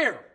there.